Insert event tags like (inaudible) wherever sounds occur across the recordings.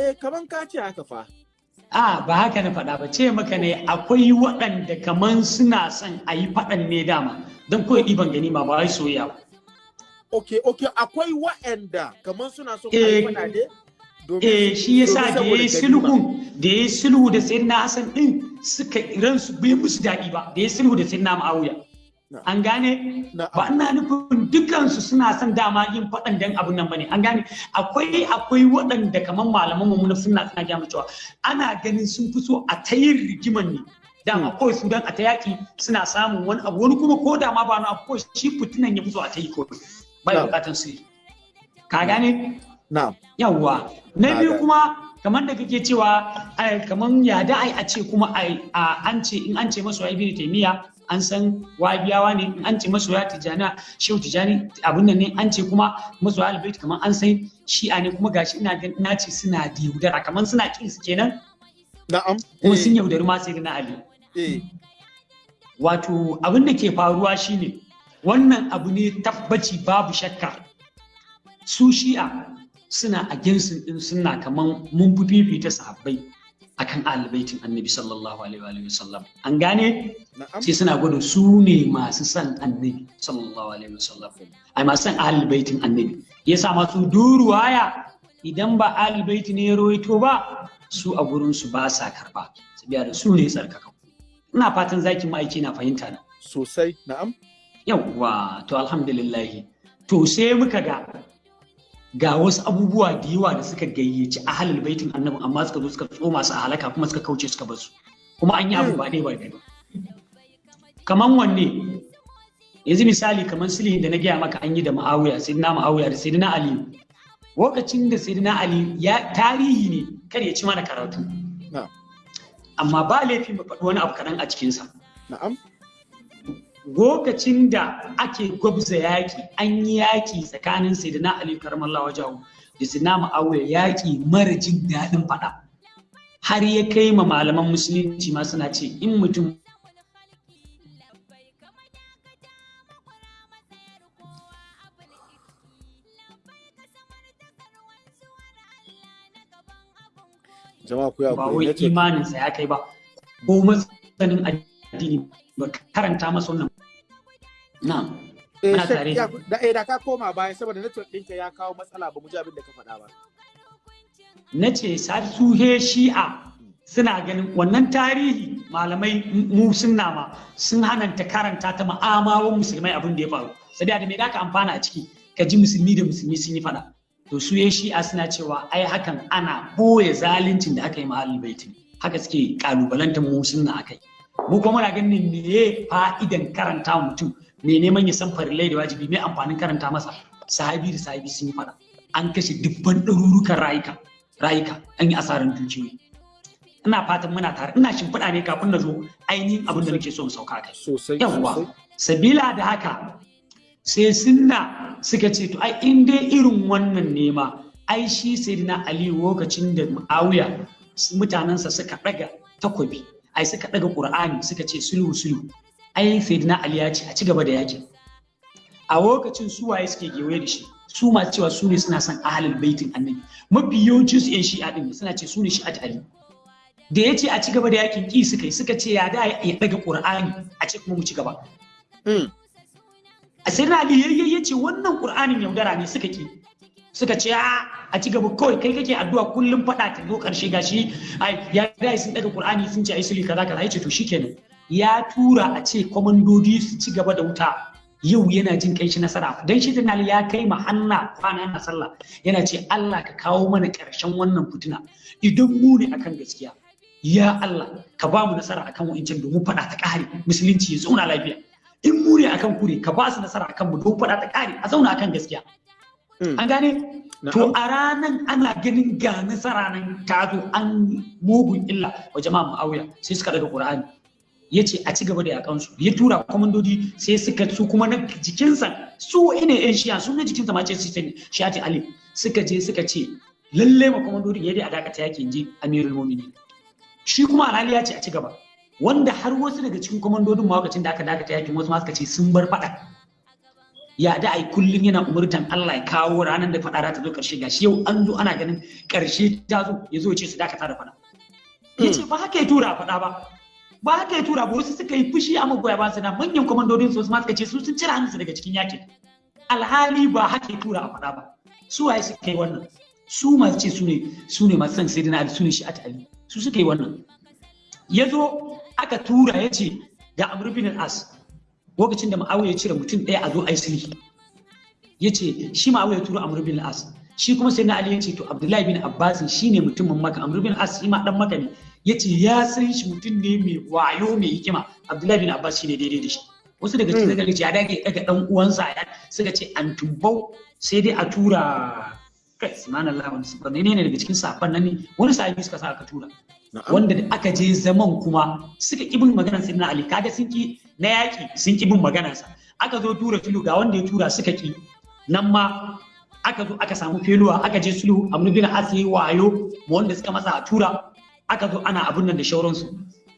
eh kaman ka ce haka fa. A ba haka na faɗa ba. Ce maka ne akwai waɗanda kaman suna son a yi faɗan ne dama. Don kawai ɗiban ganima ba wai soyayya ba. Okay okay akwai wa'anda kaman suna so Eh, kai fada ne? Domin eh shi yasa da yayi saboda sulhun da yayi sulhu da sayyidina Hassan din suka ransu bai musu daɗi ba. Da yayi sulhu da sayyidina Muawiya. An gane? Ba ina nufin dukansu suna son dama yin faɗan dan abun nan ba ne. An gane? Akwai akwai waɗanda kamar malaman mu na suna suna gaya cewa ana ganin sun fi so a ta yin rigiman ne. Dama kawai su dan a ta yaƙi suna samun wani abu. Wani kuma ko da ma ba na kawai shi fitinan ya fi so a ta yi kawai. Ba ya Na'am. bukatan su ka gane? Yawwa. Na biyu kuma kamar da kake cewa kamar ya da ai a ce kuma ai, an ce in an ce masu ibn taymiya an san wabiyawa ne an ce masu ya tijana shehu tijani abin nan ne an ce kuma masu albayt kamar an san shi'a ne kuma gashi ina ina ce suna da yaudara kamar suna kin su kenan. Na'am. Kuma eh, sun yaudari ma sai na ali. Eh. Wato abin da ke faruwa shine wannan abu ne tabbaci babu shakka. Su shi'a suna a ginsin din suna kaman mun fi fifita sahabbai. Akan albaitin annabi sallallahu alaihi wa wasallam. An gane? Sai suna gwada su ne masu son annabi sallallahu alaihi wasallam. Ai masu son albaitin annabi. Yasa masu duruwaya idan ba albaiti ne ya rawaito ba su a gurin su ba sa karɓa saboda su ne tsarkaka ina fatan zaki ma'aiki na fahimta na. Sosai. Na'am. Yawwa to alhamdulillahi. To sai muka ga ga wasu abubuwa da yawa da suka gayyaci ahalul baitin annabi amma suka zo suka tsoma su a halaka kuma suka kauce suka ba su kuma an yi abu ba ɗaya ba biyu ba. Kaman wanne? Yanzu misali kaman sulhi da na gaya maka an yi da ma'awiya sayyidina ma'awiya da sayyidina ali. Lokacin da sayyidina ali ya tarihi ne kar ya ci mana karatu. Na'am. Amma ba laifi mu faɗi wani abu kaɗan a cikinsa. Na'am. Lokacin da ake gwabza yaƙi an yi yaƙi tsakanin sayyidina ali karamallahu wajahu da sayyidina ma'awiya yaƙi mara jin daɗin faɗa. Har ya kai ma malaman musulunci ma suna ce in mutum jama'a ku ya ba wai imaninsa ya kai ba ko masanin addini ba karanta masa wannan na'am. Eh muna tare. da eh da ka koma baya saboda network ɗinka ya kawo matsala ba mu ji abin da ka faɗa ba. Na ce suhe shi'a suna ganin wannan tarihi malamai mu sunna ma sun hananta karanta ta ma'amawan musulmai abin da ya faru. Sai da me da ka amfana a ciki? Ka ji musulmi da musulmi sun yi fada to su ya shi'a suna cewa ai hakan ana ɓoye zaluncin da aka yi ma ahlul baitin haka suke kalubalantar mu sunna akai mu kuma muna ganin me fa'idan karanta mutum. Me neman ya san farillai da wajibi me amfanin karanta masa? Sahabi da sahabi sun yi fada an kashe dubban ɗarurukan rayuka rayuka. An yi asarar dukiyoyi. Ina fatan muna tare. Ina shimfiɗa ne kafin na zo ainihin abin da nake so in sauka kai. Yawwa sabila da haka sai sunna suka ce to ai in dai irin wannan nema ai shi sayyidina ali lokacin da muawiya mutanensa suka daga takobi ai suka daga qur'ani suka ce sulhu sulhu. Ai sayyidina ali ya ce a ci gaba da yaƙin a lokacin su waye suke gewaye da shi? Su masu cewa su ne suna son ahalul baitin annabi. Mafi yawancin su yan shi'a din suna ce su ne shi'at ali. Da ya ce a ci gaba da yaƙin ki suka yi suka ce ya da ya daga qur'ani a ce kuma mu ci gaba. Mm, a sai na ali ya ce wannan qur'anin yaudara ne suka ki suka ce a a ci gaba kawai kai kake addu'a kullum fada ta zo ƙarshe gashi ai ya da sun daga qur'ani sun ce ai sulhi kaza kaza. Yace to shikenan ya tura a ce komandodi su ci gaba da wuta. Yau yana jin kai shi nasara. Dan shi tunali ya kai ma hanna kwana na sallah. Yana ce Allah ka kawo mana ƙarshen wannan fitina. Idan mu ne akan gaskiya ya Allah ka ba mu nasara akan wa'incan domin fada ta kare musulunci ya zauna lafiya. In mu ne akan kure ka ba su nasara akan mu don fada ta kare a zauna akan gaskiya. Mm, an gane? To a ranan ana ganin ga nasara nan ta zo an mugun illa wa jama'a mu'awiya. Sai suka daga qur'ani. Ya ce a ci gaba da yakan su. Ya tura komandodi sai suka su kuma na jikinsa su ine yan shiya su na jikinsa ma ce shiyati ali. Suka je suka ce lalle ma komandodin ya dai a dakata yake ji amirul mu'minin. Shi kuma alhali ya ce a ci gaba. Wanda har wasu daga cikin komandodin ma lokacin da aka dakata yaƙin wasu ma suka ce sun bar faɗa. Ya da ai kullun yana umurtan Allah ya kawo ranar da faɗa ta zo ƙarshe. Gashi yau an zo ana ganin ƙarshe ta zo ya zo ya ce su dakata da faɗa. Ya ce ba haka ya tura a faɗa ba. Ba haka ya tura ba wasu suka yi fushi a magoya ba su na manyan kwamandodin su ma suka ce su sun cire hannunsu daga cikin yaƙin. Alhali ba haka ya tura a faɗa ba. Su waye suka yi wannan? Su masu ce su ne su ne masu son sai dina su ne shi a ali. Su suka yi wannan. Ya zo aka tura ya ce ga amr bin as lokacin da ma'awiya ya cire mutum ɗaya a zo a yi sulhi. Ya ce shi ma'awiya ya tura amr bin as shi kuma sai na ali ya ce to abdullahi bin abbas shi ne mutumin maka amr bin as shi ma dan maka ne. Ya ce ya san shi mutum ne mai wayo mai hikima. Abdullahi bin abbas shi ne daidai da shi. Wasu daga cikin daga ce ya dage daga dan uwansa ya suka ce an tumbau sai dai a tura. Kai subhanallah wani sabon ne ne daga cikin safan nan ne? Wani sahabi suka sa aka tura. Wanda da aka je zaman kuma suka ki bin maganar sayyidina ali. Kaga sun ki na yaki sun ki bin maganarsa. Aka zo tura filu ga wanda ya tura suka ki nan ma aka zo aka samu feluwa aka je sulhu. Amru bin as yayi wayo wanda suka masa a tura. Aka zo ana abun nan da shauransu.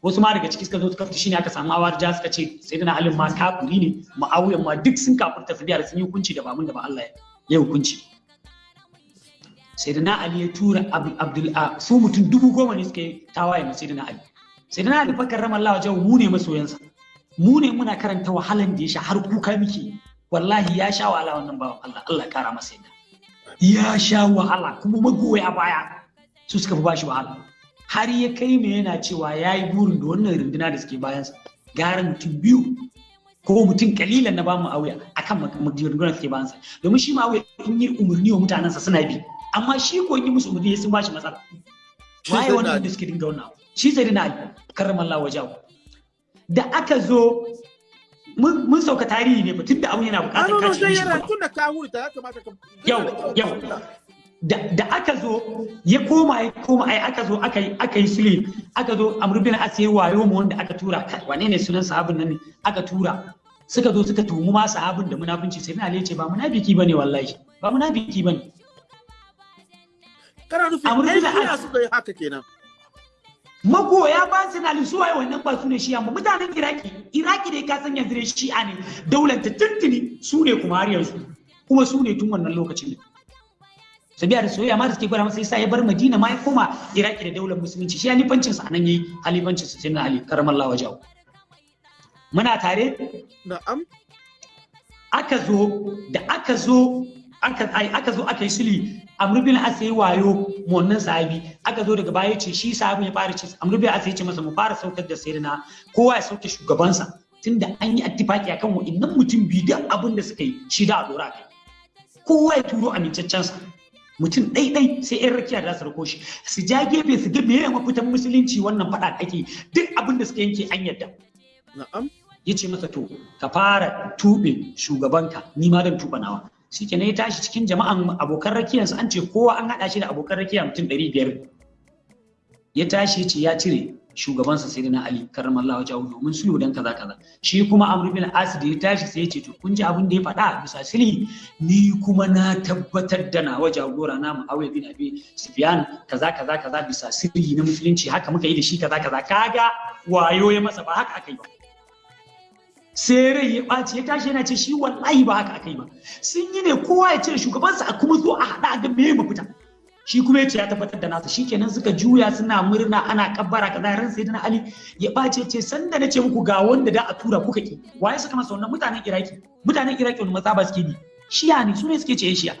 Wasu ma daga ciki suka zo suka shine aka samu awar ja suka ce sayyidina ali ma kafiri ne ma'awiyan ma duk sun kafirta su da sun yi hukunci da ba mun da ba Allah ya hukunci. Sayyidina ali ya tura abdul a su mutum dubu goma ne suka yi tawaye na sayyidina ali. Sayyidina ali fakar ramallawa jawo mu ne masoyansa. Mu ne muna karanta wahalan da ya sha har kuka muke. Wallahi ya sha wahala wannan bawan Allah Allah kara masa yadda. Ya sha wahala kuma magoya baya su suka fi bashi wahala. Har ya kai me yana cewa ya yi burin da wannan runduna da suke bayansa gara mutum biyu ko mutum kalilan na ba mu auya akan rundunar suke bayansa. Domin shi ma in yi umarni wa mutanensa suna bi amma shi ko yi musu umarni sun bashi matsala. Waye wannan da suke dinga wannan shi sai dina ali karramallahu wajahu da aka zo mun sauka tarihi ne tun da abun yana buƙatar kaci shi tun da ka hurta ya kamata ka yau yau. Da aka zo ya koma ya koma ai aka zo aka yi aka yi sulhi aka zo amr bin as yayi wayo mu wanda aka tura. Wane ne sunan sahabin nan ne aka tura? Suka zo suka tuhumu ma sahabin da munafunci. Sai na ce ba munafiki ba ne wallahi. Ba munafiki ba ne kana nufin ɗan shiya suka yi haka kenan? Magoya ba su na su waye wannan ba su ne shi'a ba? Mutanen iraki iraki dai ka san yanzu ne shi'a ne. Daular ta tuntuni su ne kuma har yanzu. Kuma su ne tun wannan lokacin ne. Sabiya da soyayya ma da suke gwada masa yasa ya bar madina ma ya koma iraki da daular musulunci. Shi halifancin sa a nan yayi halifancin sa sayyidina ali karamallahu wajahu muna tare? Na'am. Aka zo da aka zo aka ai aka zo aka yi sulhi amr bin as yayi wayo mu wannan sahabi. Aka zo daga baya ce shi sahabin ya fara ce amr bin as ya ce masa mu fara saukar da sayyidina kowa ya sauke shugabansa. Tunda an yi attifaki akan wa'annan mutum biyu da abin da suka yi shi da a dora kai. Kowa ya turo amincaccen sa mutum ɗai-ɗai sai yan rakiya da su rako shi. Su ja gefe su ga meye mafitan musulunci wannan faɗa ake. Duk abin da suka yanke an yadda. Na'am. Ya ce masa to ka fara tuɓe shugabanka. Ni ma zan tuɓa nawa. Shi ya tashi cikin jama'an abokan rakiyarsa an ce kowa an haɗa shi da abokan rakiya mutum ɗari biyar. Ya tashi ya ce ya cire. Shugabansa sai na Ali karramallahu wajahu domin sulhu dan kaza kaza. Shi kuma Amr bin As da ya tashi sai ya ce to kun ji abin da ya faɗa bisa sulhi? Ni kuma na tabbatar da nawa jagora na Muawiya bin Abi Sufyan kaza kaza kaza bisa sirri na musulunci haka muka yi da shi kaza kaza. Kaga wayo ya masa ba haka aka yi ba. Sai rai ya ɓaci ya tashi yana ce shi wallahi ba haka aka yi ba. Sun yi ne kowa ya cire shugabansa a kuma zo a haɗa ga me mafita. Shi kuma ya ce ya tabbatar da nasa. Shikenan suka juya suna murna ana kabbara kaza. Ran sai ali ya ɓace ce sanda na ce muku ga wanda da a tura kuka ki waye suka masa wannan? Mutanen iraki. Mutanen iraki wani maza ba suke bi? Shiya ne su ne suke ce shiya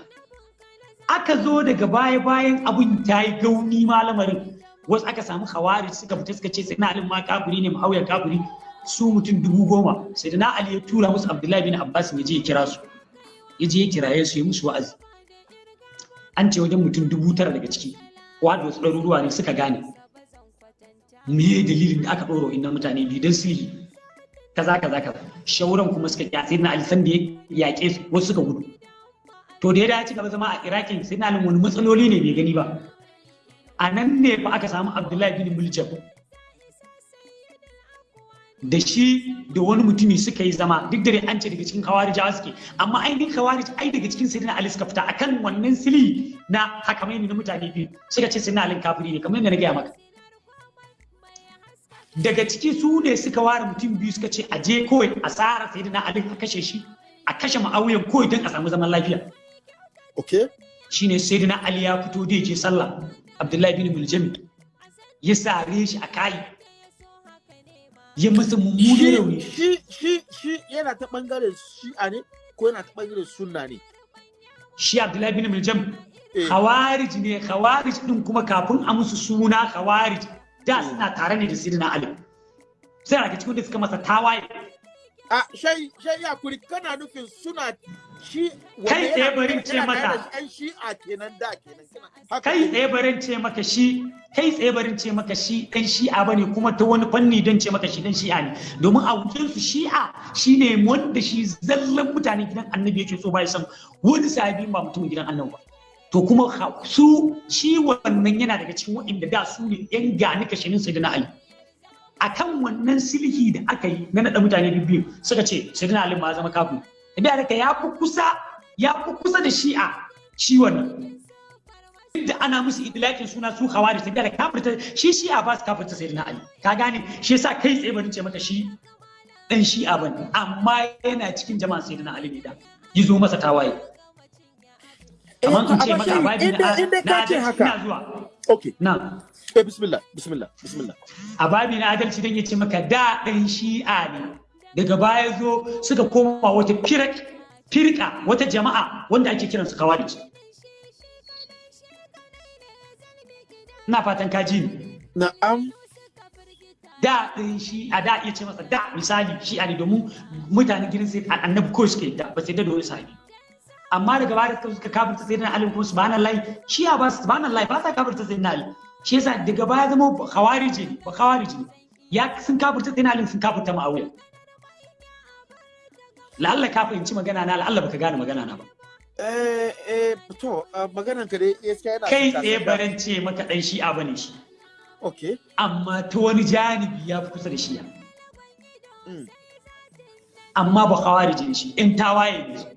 aka zo daga baya bayan abun ta yi gauni malamarin wasu aka samu hawari suka fita suka ce sai na alin ma kafiri ne ma'auya kafiri. Su mutum dubu goma. Sai da na ali ya tura musu abdullahi bin abbas ya je ya kira su. Ya je ya kiraye su ya musu wa'azi. An ce wajen mutum dubu tara daga ciki wadda wasu ɗaruruwa ne suka gane. Me dalilin da aka ɗora inna mutane biyu don sirri kaza kaza kaza. Shauran kuma suka kya sai na ali san da ya yaƙe su wasu suka gudu. To da ya da ci gaba zama a irakin sai na wani matsaloli ne bai gani ba. A nan ne fa aka samu abdullahi bin muljam da shi da wani mutumi suka yi zama duk da an ce daga cikin kawarijawa suke amma ainihin kawarij ai daga cikin sayyidina ali suka fita akan wannan sili na hakamai na mutane biyu suka ce sayyidina ali kafiri ne kamar yadda na gaya maka. Daga ciki su ne suka ware mutum biyu suka ce a je kawai a tsara sayyidina ali a kashe shi a kashe ma'auyan ko idan a samu zaman lafiya. Okay shine sayyidina ali ya fito da je sallah abdullahi bin muljami ya sare shi a kai ya masa mummunan rauni. shi shi shi yana ta ɓangaren shi'a ne ko yana ta ɓangaren sunna ne? Shi abdullahi bin muljam Eh. khawarij ne khawarij din kuma kafin a musu suna khawarij da suna tare ne da sayyidina ali. Sai daga cikin da suka masa tawaye. A shai shai ya kuri kana nufin suna shi Kai wanda tsaye barin ce maka. da da kai tsaye barin ce maka shi kai tsaye barin ce maka shi dan shi'a ba ne kuma ta wani fanni don ce maka shi dan shi'a ne. Domin a wucin su shi'a shine wanda shi zallan mutanen gidan annabi yake so bai san wani sahabi ba mutumin gidan annabi ba. To kuma su shi wannan yana daga cikin waɗanda da su ne yan gani kashinin sayyidina ali. Akan wannan silhi da aka yi na naɗa mutane biyu suka ce sayyidina ali ma zama kafin da haka ya fi kusa ya fi kusa da shi'a shi wannan da ana musu idlakin suna su hawari sai da kafirta shi shi'a ba su kafirta sai na ali. Ka gane? Shi yasa kai tsaye bari ce maka shi dan shi'a ba ne amma yana cikin jama'a sai na ali ne da yizo masa tawaye. Kamar in ce amma maka shi, ababi inda- na adalci ina zuwa. Okay na eh bismillah bismillah bismillah. Ababi na adalci dan ya ce maka da dan shi'a ne. Daga baya zo suka koma wata firka wata jama'a wanda ake kiransu kawarij ina fatan ka ji ni. Na'am. Da ɗin shi a da iya ce masa da misali shi a ne domin mutanen gidan sai annabi ko suke da ba sai da wani sahabi. Amma daga baya suka suka kafirta sai da Ali kuma subhanallahi shi a ba subhanallahi ba sa kafirta sai da Ali. Shi yasa daga baya zama khawariji ne ba khawariji ne. Ya sun kafirta sai da Ali sun kafirta Muawiya. La'alla ka fahimci magana na la'alla baka gane magana na ba eh eh to maganan ka dai gaskiya yana kai tsaye baran ce maka dan shi'a ba ne shi okay amma ta wani janibi ya fi kusa da shi'a mm. amma ba khawarijin shi in tawaye ne su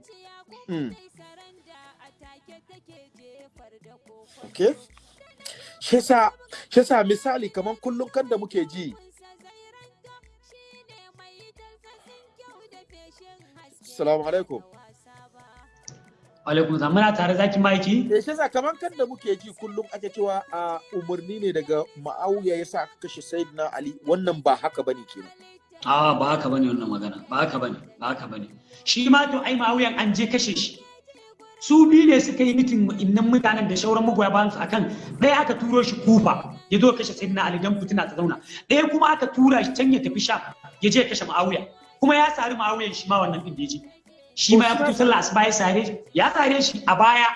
Mm. Okay. Shi shi sa misali kamar kullum kan da muke ji. Assalamu alaikum. alaikum salam. Muna tare zaki maiki? Eh, shi kamar kan da muke ji kullum ake cewa a umarni ne daga Ma'awiya ya sa aka kashe Sayyidina Ali. Wannan ba haka ba ne kenan. a ba haka ba ne wannan magana. Ba haka ba ne ba haka ba ne. Shi ma to ai mawuyan an je kashe shi. Su biyu ne suka yi mitin innan mutanen da shauran magoya bayan su akan ɗaya aka turo shi kufa ya zo kashe sayyidina ali dan fitina ta zauna. Ɗaya kuma aka tura shi can ya tafi sha ya je kashe ma'awiya kuma ya sari ma'awiyan shi ma wannan din da ya shi ma ya fito sallah asuba ya sare shi. Ya sare shi a baya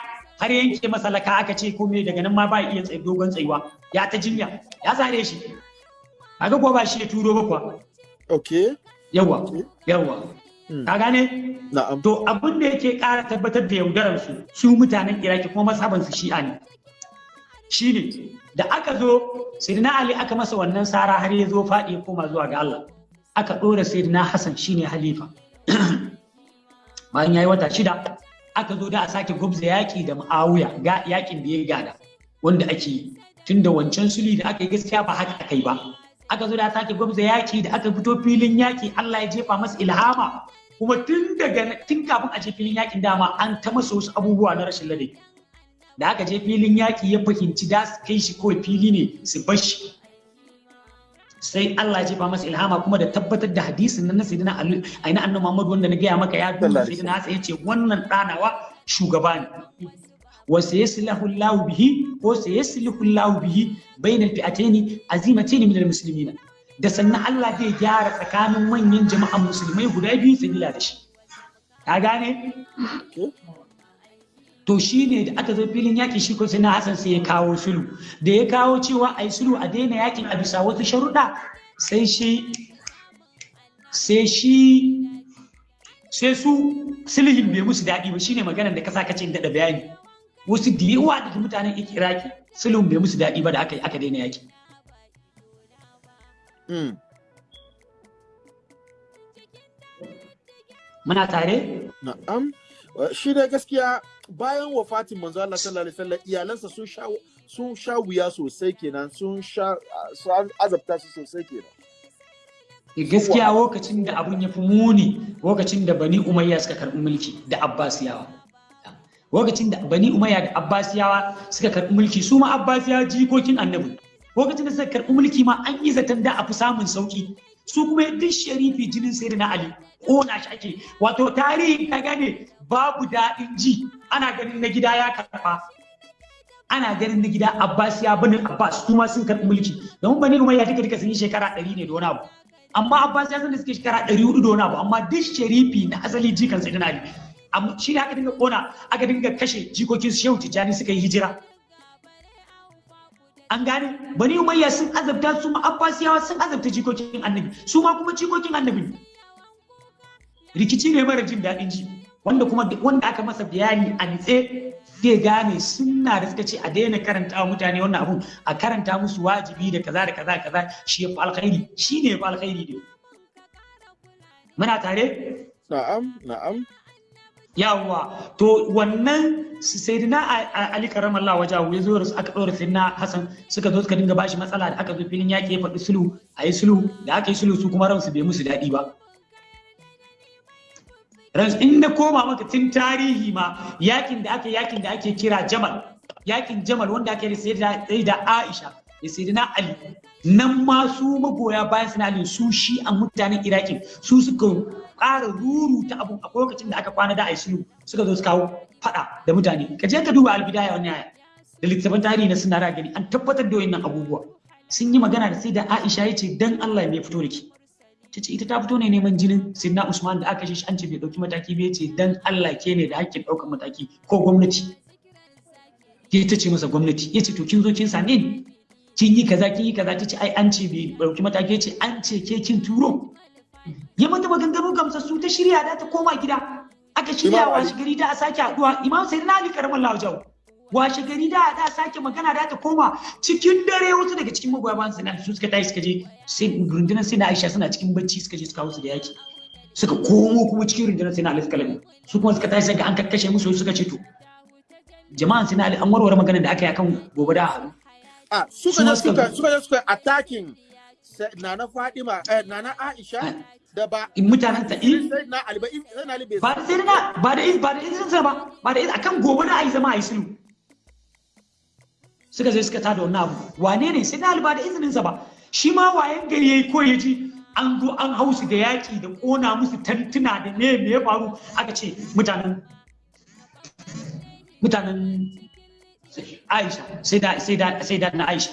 har yanke masa laka aka ce ko me daga nan ma ba iya tsaye dogon tsayuwa. Ya ta jinya. Ya sare shi. Kaga ko ba shi ya turo ba kuwa? Okay. yawa yawa Mm. ka gane? Na'am. to abin da yake ƙara tabbatar da yaudarar su su mutanen iraki kuma masaban su shi'a ne. Shine da aka zo sayyidina ali aka masa wannan sara har ya zo faɗi ya koma zuwa ga Allah. Aka ɗora sayyidina hasan shine halifa. (clears throat) Bayan yayi wata shida aka zo da a sake gwabza yaƙi da ma'awiya ga yaƙin da ya gada wanda ake yi. Tunda wancan suli da aka yi gaskiya ba haka aka yi ba. Aka zo da a sake gwabza yaƙi da aka fito filin yaƙi Allah ya jefa masa ilhama. Kuma tun daga tun kafin a je filin yaƙin dama an ta masa wasu abubuwa na rashin ladabi. Da aka je filin yaƙi ya fahimci da kai shi kawai fili ne su bar shi. Sai Allah ya jefa masa ilhama kuma da tabbatar da hadisin nan na sayyidina Ali aina annabi Muhammad wanda na gaya maka ya duba sayyidina Hassan ya ce wannan ɗanawa shugaba ne. Wa sayaslahu Allah bihi ko sayaslahu Allah bihi bainal fi'atayn azimatayn min al-muslimin da sannan Allah zai gyara tsakanin manyan jama'an musulmai guda biyu sabila da shi. Ka gane. To shi ne da aka zo filin yaƙi shi ko sai na Hassan sai ya kawo sulhu. Da ya kawo cewa a yi sulhu a daina yaƙin a bisa wasu sharuɗa sai shi sai shi sai su sulhin bai musu daɗi ba. Shine maganar da ka sa kace daɗa bayani. Wasu da yawa daga mutanen Iraki sulhun bai musu daɗi ba da aka aka daina yaƙi Mm. muna tare? Na'am. Shi da gaskiya bayan wafatin manzo Allah sallallahu alaihi wasallam iyalansa sun sha sun sha wuya sosai kenan sun sha sun azabta su sosai kenan. gaskiya lokacin da abun ya fi muni lokacin da bani umayya suka karɓi mulki da abbasiyawa. Lokacin da bani umayya da abbasiyawa suka karɓi mulki su ma abbasiyawa jikokin annabi. Lokacin da suka karɓi mulki ma an yi zaton da a fi samun sauƙi su kuma duk sharifi jinin sai na ali ƙona shi ake. Wato tarihi ka gane babu daɗin ji. Ana ganin na gida ya karɓa. Ana ganin na gida abbas ya bani abbas su ma sun karɓi mulki. Domin bani umayya duka duka sun yi shekara ɗari ne da wani abu. Amma abbas ya san da suke shekara ɗari huɗu da wani abu. Amma duk sharifi na asali jikan sai na ali. Amma shi ne aka dinga ƙona aka dinga kashe jikokin shehu tijjani suka yi hijira. An gane? Bani umayya sun azabta su ma abbasiyawa sun azabta jikokin annabi. Su ma kuma jikokin annabi rikici ne mara jin daɗin ji wanda kuma wanda aka masa bayani a nitse zai gane sunna da suka ce a daina karanta wa mutane wannan abun. A karanta musu wajibi da kaza da kaza kaza shi ya fi alkhairi. Shi ne ya fi alkhairi ne. Muna tare? Na'am na'am. Yawwa. To wannan sayyidina ali karamallah wajahu ya zo da su aka ɗora sayyidina hasan suka zo suka dinga bashi matsala da aka zo filin yaƙi ya faɗi sulhu a yi sulhu da aka yi sulhu su kuma ransu bai musu daɗi ba. Ransu in na koma maka tun tarihi ma yaƙin da aka yaƙin da ake kira jamal yaƙin jamal wanda ake da da aisha da sayyidina ali. Nan ma su magoya bayan suna ali su shi a mutanen iraki su suka ƙara ruru ta abun a lokacin da aka kwana da aisulu suka zo su kawo faɗa da mutane. Ka je ka duba albidaya wani aya da littattafan tarihi na suna gani an tabbatar da wayannan abubuwa. Sun yi magana da sai da Aisha ya ce dan Allah me fito da ki ta ce ita ta fito ne neman jinin Sidna Usman da aka shi an ce bai ɗauki mataki ba ya ce dan Allah ke ne da hakkin ɗaukar mataki ko gwamnati. Ya ta ce masa gwamnati. Ya ce to kin zo kin same ni? Kin yi kaza kin yi kaza ta ce ai an ce bai ɗauki mataki ce an ce ke kin turo. Ya mata maganganu gamsassu ta shirya da ta koma gida. Aka shirya washe gari da a sake haɗuwa imam sai na ali ƙaramin lawajawo washe gari da da sake magana da ta koma cikin dare. Wasu daga cikin magoya bayan sana su suka tashi suka je sai rundunar sai na aisha suna cikin bacci suka je suka hausu da yaki. Suka komo kuma cikin rundunar sai na ali suka lamu su kuma suka tashi ga an kakkashe musu suka ce to jama'an sai na ali an warware maganar da aka yi akan gobe da haru a suka suka suka suka attacking Nana Fadima, eh, Nana Aisha da ba mutanen ta in sai na Ali ba sai na Ali bai ba da sai na ba da ba da izinin sa ba ba da akan gobe da ayi zama ayi sulhu. Suka je suka tada wannan abu. Wane ne? Sai na Ali ba da izinin sa ba. Shi ma wayan gari yayi ko ya ji an zo an hausu da yaki da kona musu tantuna da me me ya faru? Aka ce mutanen mutanen Aisha sai da sai da sai da na Aisha.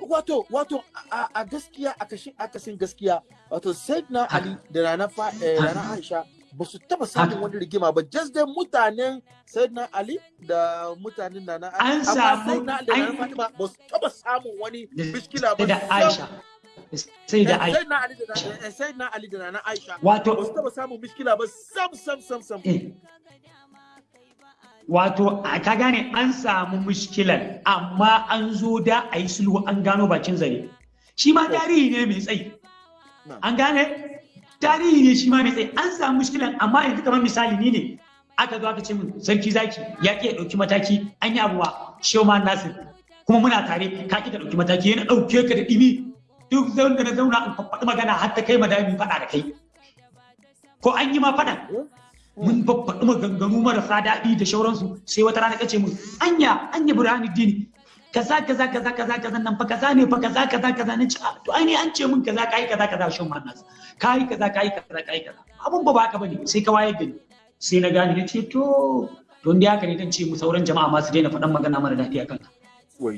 Wato wato a gaskiya a kashin akasin gaskiya wato na ali da rana fa rana aisha ba su taba samun wani rigima ba. Just dai mutanen na ali da mutanen nana an samu da rana fatima ba su taba samun wani miskila ba. Da aisha. Sai da aisha. Na ali da sai na ali da rana aisha wato ba su taba samun miskila ba. Sam sam sam sam. Wato ka gane an samu mushkilan amma an zo da a yi sulhu an gano bakin zare. Shi ma tarihi ne mai tsayi. An gane? Tarihi ne shi ma mai tsayi. An samu mushkilan amma yanzu kamar misali ni ne. Aka zo aka ce min sarki zaki ya ki ya ɗauki mataki an yi abuwa shoma nasir kuma muna tare ka ki ka ɗauki mataki yana ɗauke ka da dimi duk zaun da na zauna in faɗi magana har ta kai madami faɗa da kai. Ko an yi ma faɗa mun babbaɗi maganganu marasa daɗi da shauransu sai wata rana kace mun anya anya burhani dini kaza kaza kaza kaza kaza nan fa kaza ne fa kaza kaza kaza ne to ai ne an ce mun kaza kai kaza kaza shin mannas kai kaza kai kaza kai kaza. Abun ba baka ba ne sai ka waye gani sai na gane ne ce to don da haka ne dan ce mu sauran jama'a ma su daina faɗan magana mara daɗi akan ka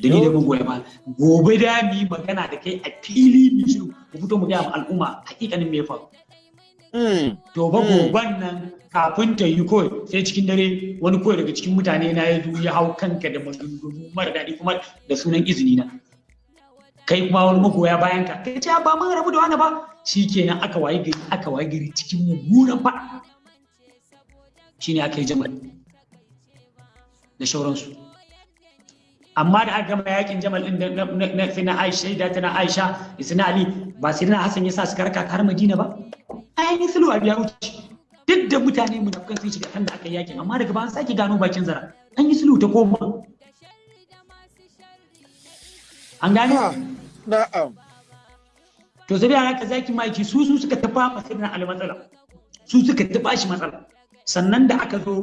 da ni da mun goya ba gobe da mi magana da kai a fili mi shiru mu fito mu ga al'umma hakikanin me ya faru. To ba goban nan kafin ta yi kawai sai cikin dare wani kawai daga cikin mutane na ya ya hau kanka da maganganu mara daɗi kuma da sunan izini na. Kai kuma wani magoya bayan ka kai ce ba mun rabu da wani ba shi kenan aka waye gari aka waye gari cikin mummunan faɗa. Shi ne aka yi jamal da shauransu. Amma da aka gama yaƙin jamal din na sai na Aisha da ta na Aisha da sai na Ali ba sai na Hassan ya sa suka raka har Madina ba. ainihin sulhu a biya wuce duk da mutane munafukan sun shiga kan da aka yi yaƙin amma daga bayan sake gano bakin zara an yi sulhu ta koma an gane? Na'am. To sai da haka zaki maki su su suka tafa masa Ali matsala su suka tafa shi matsala. Sannan da aka zo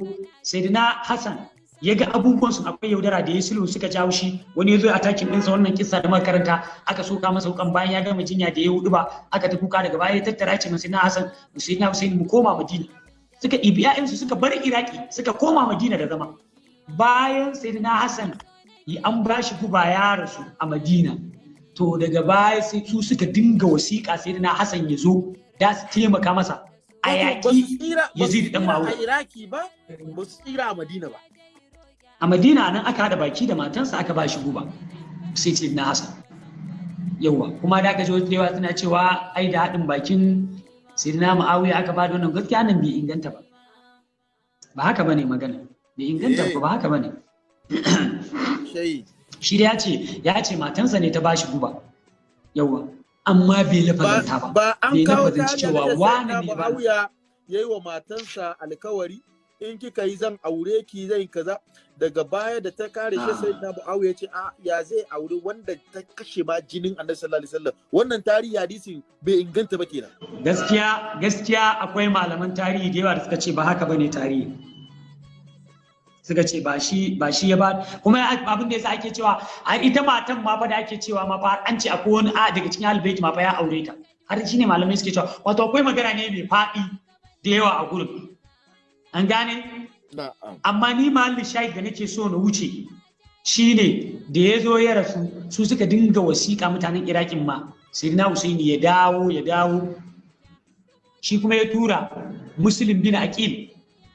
sayyidina Hassan ya ga abubuwan su akwai yaudara da ya sulhu suka jawo shi wani ya zo a takin ɗinsa wannan kissa da makaranta aka soka masa wukan bayan ya gama jinya da ya huɗu ba. Aka ta kuka daga baya ya tattara ce masa na Hassan Musayyidina Hussein mu koma Madina. Suka ɗibi ƴaƴansu suka bar Iraki suka koma Madina da zama. Bayan Sayyidina Hassan an ba shi guba ya rasu a Madina. To daga baya sai su suka dinga wasiƙa Sayyidina Hassan ya zo da su taimaka masa. A yaƙi Yazid dan Muawiya a Iraki ba ba su tsira a Madina ba. A madina nan aka haɗa baki da matansa aka ba shi guba. Sai ce na hasan yawa kuma da aka ji wasu yawa suna cewa ai da haɗin bakin sirina ma'awiya aka ba da wannan gaskiya nan bai inganta ba. Ba haka ba ne magana. Bai inganta ba haka ba ne. Shi da ya ce ya ce matansa ne ta ba shi guba. Yawa amma bai lafazanta ba. Ba an kawo ta cewa wani ne ba Muawiya yayi wa matansa alkawari in kika yi zan aure ki zai kaza. Daga baya da ta kare shi sai na Muawiya ce a ya zai aure wanda ta kashe ma jinin Annabi sallallahu alaihi wasallam. Wannan tarihi hadisin bai inganta ba kenan. Gaskiya gaskiya akwai malaman tarihi da yawa da suka ce ba haka ba ne tarihi. Suka ce ba shi ba shi ya ba kuma abin da yasa ake cewa a ita matan ma fa da ake cewa ma fa an ce akwai wani a daga cikin albaiti ma fa ya aure ta. Har shine malamai suke cewa wato akwai magana ne mai faɗi da yawa a gurin. An gane? Amma ni mahallin shahid da nake so na wuce shine da ya zo ya rasu su suka dinga wasiƙa mutanen irakin ma. Sirina husaini ya dawo ya dawo. Shi kuma ya tura muslim bin aqil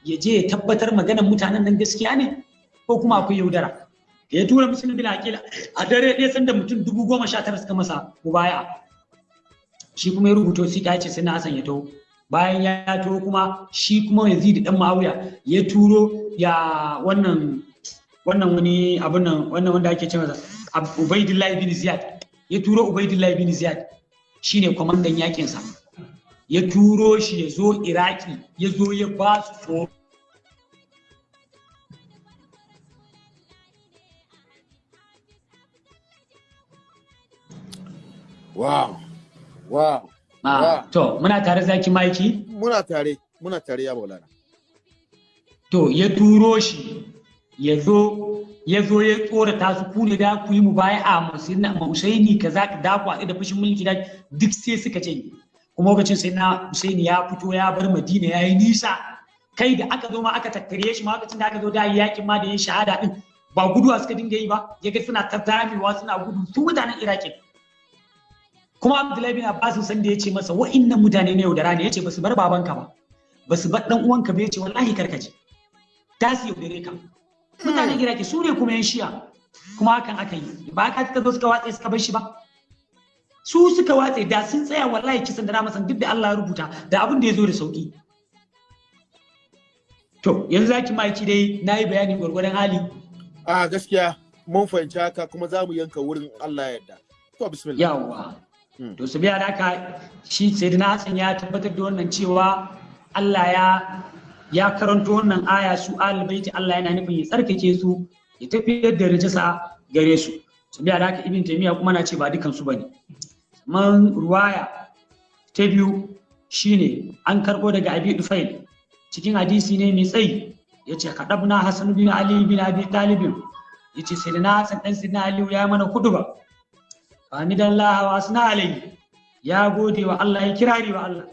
ya je ya tabbatar maganar mutanen nan gaskiya ne ko kuma akwai yaudara. Da ya tura muslim bin aqil a dare ɗaya sanda mutum dubu goma sha tara suka masa mubaya. Shi kuma ya rubuta wasiƙa ya ce sai na hasan ya taho. Bayan ya taho kuma shi kuma yazid dan ma'awiya ya turo ya wannan wannan wani abun nan wannan wanda ake ce masa Ab- Ubaidillah bin Ziyad. Ya turo Ubaidillah bin Ziyad shine kwamandan yaƙin sa ya turo shi ya zo Iraki ya zo ya ba su tsoro. Wow. Wow. To muna tare zaki maiki? Muna tare muna tare ya Maulana. To ya turo shi ya zo ya zo ya tsorata su ku ne da ku yi mu baya a Husaini kaza ka da ku da fushin mulki da duk sai suka ce kuma lokacin sai na Husaini ya fito ya bar Madina ya yi nisa. Kai da aka zo ma aka tattare shi ma lokacin da aka zo da yaƙin ma da yin shahada din ba guduwa suka dinga yi ba. Ya ga suna tattamewa suna gudu su mutanen Iraki. Kuma Abdullahi bin Abbas san da ya ce masa wa'innan mutane ne yaudara ne. Ya ce ba su bar babanka ba ba su bar dan uwanka ba. Ya ce wallahi karkace ta su yaudare ka. Mutanen iraki su ne kuma yan shiya kuma hakan aka yi. Ba ka ta zo suka watse suka bar shi ba. Su suka watse da sun tsaya wallahi kisan da na masan duk da Allah ya rubuta da abin da ya zo da sauƙi to yanzu zaki maki dai na yi bayani gwargwadon hali. A gaskiya mun fahimci haka kuma za mu yanka wurin Allah ya yarda. To bismillah. Yawa. To su biya haka shi da Hassan ya tabbatar da wannan cewa Allah ya ya karanto wannan aya su albaiti Allah yana nufin ya tsarkake su ya tafiyar da rijisa gare su. Su biya haka ibn taymiya kuma na ce ba dukan su ba ne man ruwaya ta biyu shine an karbo daga abi dufail. Cikin hadisi ne mai tsayi ya ce kadabna hasan bin ali bin abi talib ya ce sai na hasan dan sidna ali ya mana kuduba hamidallahi wa asna alayhi ya gode wa Allah ya kirari wa Allah.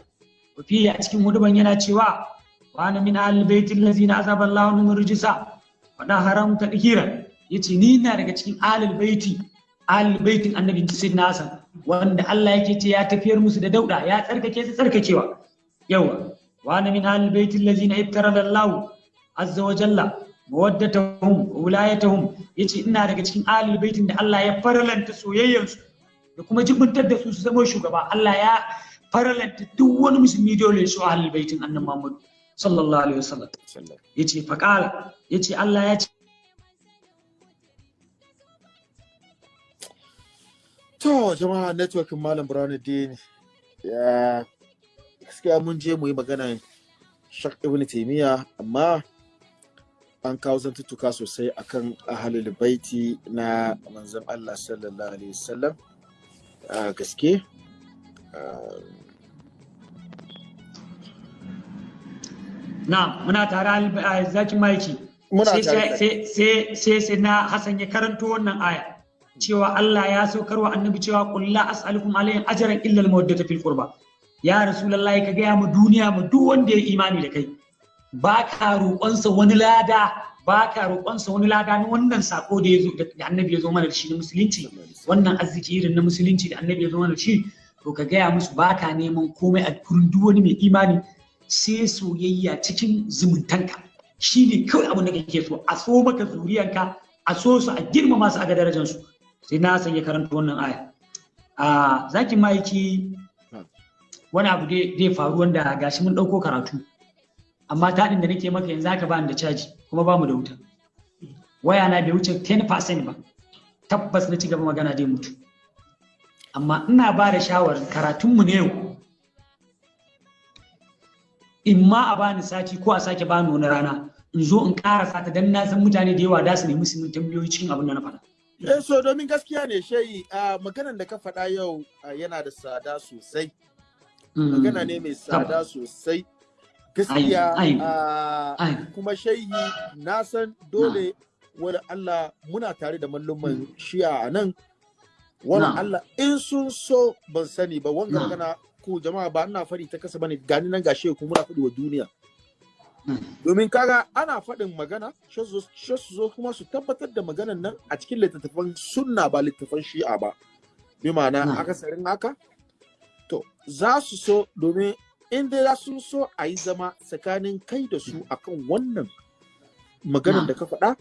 Wafi a cikin huduban yana cewa wa ana min ahlil baitil ladzina azaba Allahu min rijsa. Wa da haram tadhira ya ce ni na daga cikin ahlul baiti ahlul baitin annabi sayyidina Hassan wanda Allah yake ce ya tafiyar musu da dauda ya tsarkake su tsarkakewa. Yawa wa ana min ahlil baitil ladzina ibtara Allahu azza wa jalla mawaddatahum wa wilayatahum ya ce ina daga cikin ahlul baitin da Allah ya faralanta soyayyarsu da kuma jibintar da su su zama shugaba. Allah ya faralanta duk wani musulmi dole ya so ahlul baitin annabi Muhammad sallallahu alaihi wasallam. Yace faqala ya ce Allah ya ce To jama'a networkin Malam Burhanuddin ya gaskiya mun je mu yi magana Shak Ibn Taymiya amma an kawo zantuttuka sosai akan ahalul baiti na manzon Allah sallallahu alaihi wasallam. A gaske? Na muna tare a zakin maiki. Sai sai na Hassan ya karanto wannan aya cewa Allah ya saukar wa annabi cewa qul la as'alukum alayhi ajran illa al-mawaddata fil qurba. Ya rasulullahi ka gaya mu duniya mu duk wanda ya imani da kai ba ka roƙonsa wani lada ba ka roƙonsa wani lada na wannan sako da da annabi ya zo mana da shi na musulunci. Wannan arziki irin na musulunci da annabi ya zo mana da shi to ka gaya musu ba ka neman komai a gurin duk wani mai imani sai soyayya cikin zumuntanka. Shi ne kawai abin da kake so a so maka zuriyanka a so su a girmama su a ga darajansu sai na san ya karanta wannan aya. A zakin ma'aiki wani abu dai faru wanda gashi mun ɗauko karatu. Amma taɗin da nake maka yanzu haka bani da caji. Kuma ba mu da wuta. Waya na bai wuce 10% ba. Tabbas na ci gaba magana dai mutu. Amma ina ba da shawarar karatunmu na yau. In ma a bani sati ko a sake bani wani rana in zo in karasa ta dan na san mutane da yawa da su nemi su tambayoyi cikin abin da na faɗa. Eh, so domin gaskiya ne shayi a maganan da ka faɗa yau yana da tsada sosai. Magana ne mai tsada sosai. Gaskiya ah, kuma shayi na san dole wani Allah muna tare da malluman shi'a a nan wani. Allah in sun so ban sani ba wanga Na. magana ku jama'a ba ina faɗi ta kasa ba ne gani nan ga shehu muna faɗi wa duniya Na. domin kaga ana faɗin magana shi su zo- kuma su tabbatar da maganan nan a cikin littattafan sunna ba littattafan shi'a ba bi ma'ana Na. akasarin haka to za su so domin in dai za su so a yi zama tsakanin kai da su akan wannan maganan Na. da ka faɗa?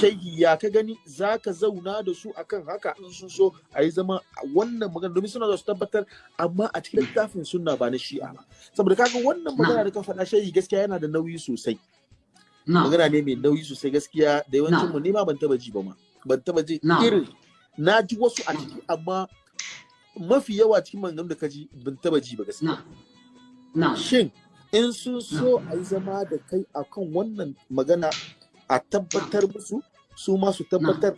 Shayi ya ka gani? Za ka zauna da su akan haka in sun so a yi zama wannan magana domin suna da su tabbatar amma a cikin littafin sunna ba na shi'a ba. Saboda kaga wannan magana da ka faɗa shayi gaskiya yana da nauyi sosai. Na. magana ne mai nauyi sosai gaskiya da yawancin mu nima ban taba ji ba ma. Ban taba ji irin na ji wasu a ciki amma mafi yawa cikin maganganun da ka ji ban taba ji ba gaskiya. Shin in sun so a yi zama da kai akan wannan magana a tabbatar musu? Su ma su tabbatar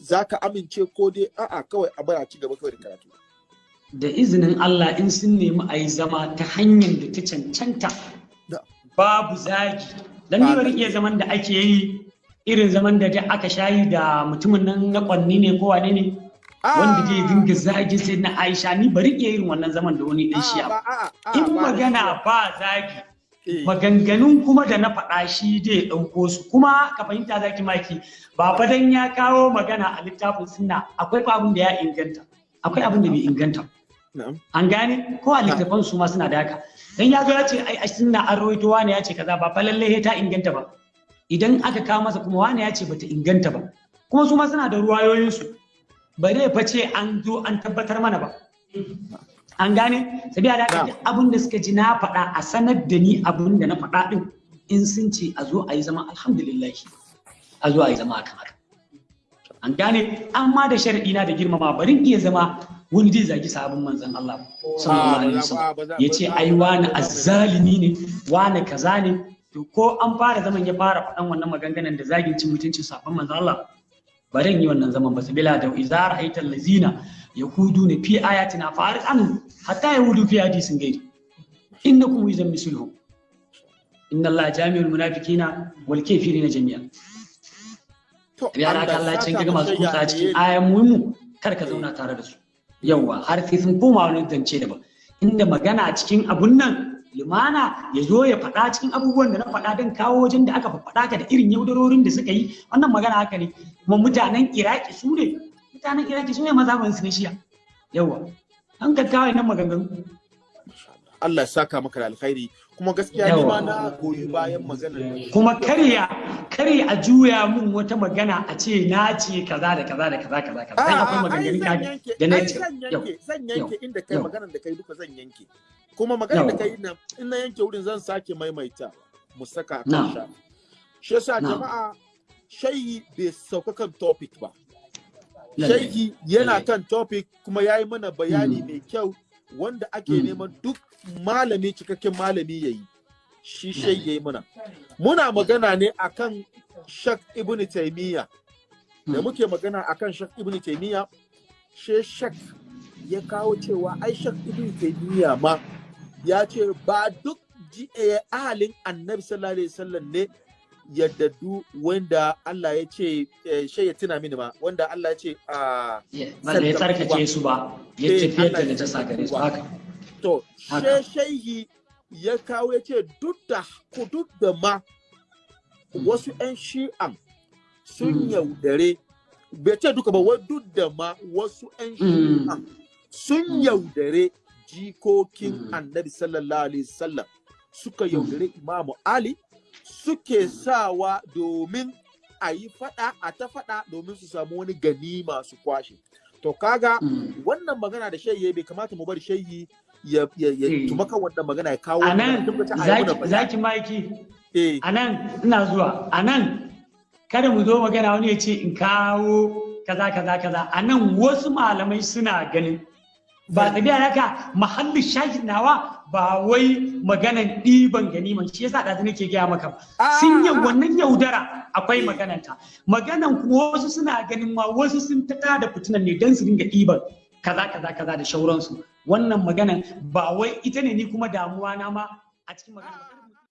za ka amince ko dai a'a kawai a bara ci gaba kawai da karatu? Da izinin Allah in sun nemi a yi zama ta hanyar da ta cancanta babu zagi. Don ni bari iya zaman da ake yi irin zaman da aka shayi da mutumin nan na kwanni ne ko wane ne wanda zai dinga zagin sai na Aisha ni bari iya irin wannan zaman da wani dan shi'a ba. in magana ba zagi maganganun kuma da na faɗa shi dai ɗauko su. Kuma ka fahimta zaki maki ba fa dan ya kawo magana a littafin sunna akwai abin da ya inganta. Akwai abin da bai inganta an gane? Ko a littafan su ma suna da haka. Dan ya zo ya ce ai a sunna an rawaito wani ya ce kaza ba fa lalle ta inganta ba. Idan aka kawo masa kuma wani ya ce bata inganta ba. Kuma su ma suna da ruwayoyin su ba zai fa ce an zo an tabbatar mana ba. An gane? Sabiya da haka abin da suka ji na faɗa a sanar da ni abin da na faɗa din in sun ce a zo a yi zama alhamdulillah a zo a yi zama akan haka. An gane? Amma da sharadi na da girmama barin iya zama wani zai zagi sabon manzon Allah sallallahu alaihi wasallam. Ya ce ai wani azzalimi ne wani kaza ne. To ko an fara zaman ya fara faɗan wannan maganganun da zagin cin mutuncin sabon manzon Allah barin yi wannan zaman ba su bila da iza ra'aita allazina ne fi ayatina fari an hatta yahudu fi hadisin gairi innakum idan misluhum. Inna Allah jami'ul munafiqina wal kafirina jami'an. Ya raka Allah cin kaga masu kuta cikin ayan muhimmu kar ka zauna tare da su. Yawwa har sai sun koma wani zance daban. Inda magana a cikin abun nan limana ya zo ya faɗa cikin abubuwan da na faɗa don kawo wajen da aka faɗa ka da irin yaudarorin da suka yi. Wannan magana haka ne. Kuma mutanen iraki su ne mutanen iraki su ne mazaban su na shiya yawa an ka kawo nan maganganu. Allah ya saka maka da alkhairi. Kuma gaskiya ni ma na goyi bayan maganar. Kuma karya. Karya a juya mun wata magana a ce na ce kaza da kaza da kaza kaza kaza. Dan akwai maganganun ka da na ce zan yanke inda kai maganar da kai duka zan yanke. Kuma maganar da kai nan in na yanke wurin zan sake maimaita mu saka kan sha shi yasa jama'a shayi bai sauka kan topic ba. Shayi yana kan topic kuma ya yi mana bayani mai kyau wanda ake neman duk malami cikakken malami ya yi. Shi ya yi muna. Muna magana ne akan shak ibn taimiyya da muke magana akan shak ibn taimiyya she shak ya kawo cewa Aisha ibn Taymiya ma ya ce ba duk eh, ahalin annabi sallallahu alaihi wasallam ne yaddadu wanda Allah ya ce eh, shai ya tuna mini ma wanda Allah ya ce a wanda ya tsarkake su ba ya Eh, tafiyar da Allah ya najasa gare su haka. To she shaihi ya kawo ya ce duk da duk da ma wasu 'yan shi'an sun Mm. yaudare bai ce duka ba wai duk da ma wasu 'yan Mm. shi'an sun Mm. yaudare jikokin annabi sallallahu alaihi wasallam suka yaudare imamu ali suke sawa domin a yi fada a ta fada domin su samu wani ganima su kwashe to kaga wannan magana da shayi bai kamata mu bar shayi ya ya ya Eh. tuma kan wannan magana ya kawo a nan wannan tabbata a yi mana zaki maiki. Eh. A nan ina zuwa. A nan kada mu zo magana wani ya ce in kawo kaza kaza kaza. A nan wasu malamai suna ganin ba tafiya haka mahallin shahid nawa ba wai maganan ɗiban ganiman. Shi yasa ɗazu nake gaya maka ba. Sun yi Ah, wannan yaudara akwai Eh. magananta. Maganan kuma wasu suna ganin ma wasu sun ta tada fitinan ne don su dinga ɗiban. Kaza kaza kaza da shauransu. Wannan maganan ba wai ita ne ni kuma damuwa na ma a cikin maganan